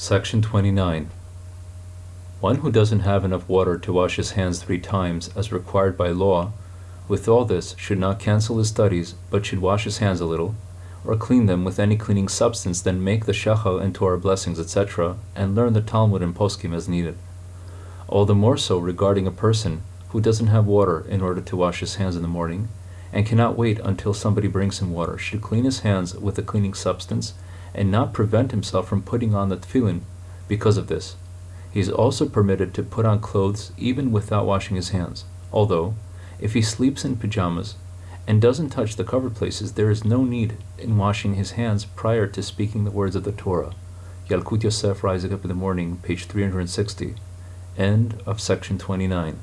Section 29. One who doesn't have enough water to wash his hands three times, as required by law, with all this should not cancel his studies, but should wash his hands a little, or clean them with any cleaning substance, then make the shachal and Torah blessings, etc., and learn the Talmud and poskim as needed. All the more so regarding a person who doesn't have water in order to wash his hands in the morning, and cannot wait until somebody brings him water, should clean his hands with a cleaning substance, and not prevent himself from putting on the tefillin because of this. He is also permitted to put on clothes even without washing his hands, although, if he sleeps in pajamas and doesn't touch the covered places, there is no need in washing his hands prior to speaking the words of the Torah. Yalkut Yosef, Rising Up in the Morning, page 360. End of section 29.